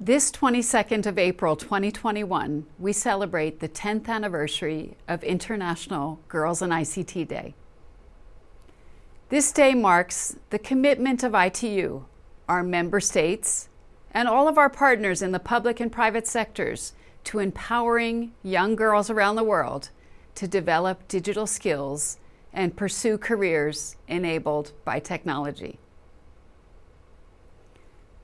This 22nd of April 2021, we celebrate the 10th anniversary of International Girls in ICT Day. This day marks the commitment of ITU, our member states, and all of our partners in the public and private sectors to empowering young girls around the world to develop digital skills and pursue careers enabled by technology.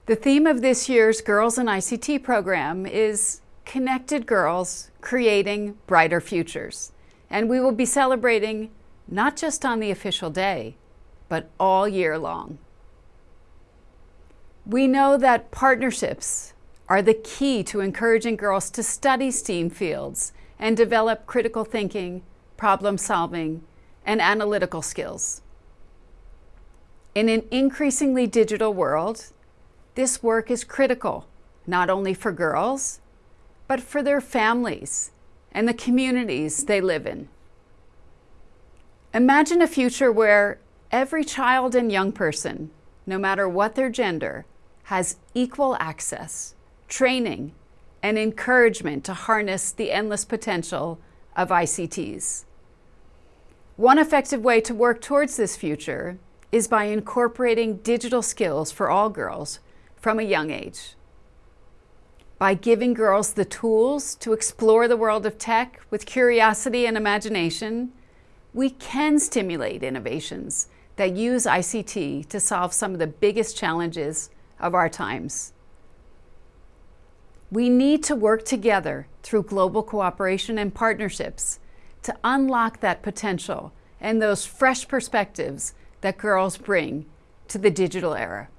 The theme of this year's Girls in ICT program is Connected Girls Creating Brighter Futures. And we will be celebrating not just on the official day, but all year long. We know that partnerships are the key to encouraging girls to study STEAM fields and develop critical thinking, problem solving, and analytical skills. In an increasingly digital world, this work is critical, not only for girls, but for their families and the communities they live in. Imagine a future where every child and young person, no matter what their gender, has equal access, training, and encouragement to harness the endless potential of ICTs. One effective way to work towards this future is by incorporating digital skills for all girls from a young age. By giving girls the tools to explore the world of tech with curiosity and imagination, we can stimulate innovations that use ICT to solve some of the biggest challenges of our times. We need to work together through global cooperation and partnerships to unlock that potential and those fresh perspectives that girls bring to the digital era.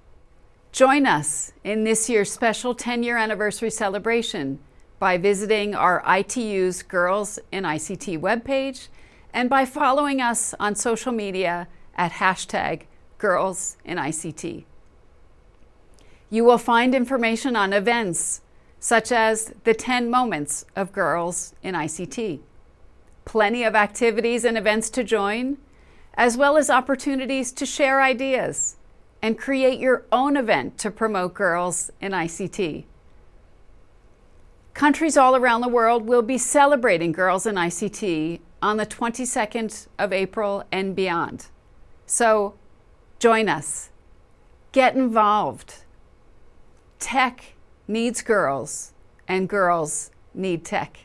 Join us in this year's special 10-year anniversary celebration by visiting our ITU's Girls in ICT webpage and by following us on social media at hashtag Girls in ICT. You will find information on events such as the 10 moments of Girls in ICT, plenty of activities and events to join, as well as opportunities to share ideas and create your own event to promote girls in ICT. Countries all around the world will be celebrating Girls in ICT on the 22nd of April and beyond. So join us. Get involved. Tech needs girls and girls need tech.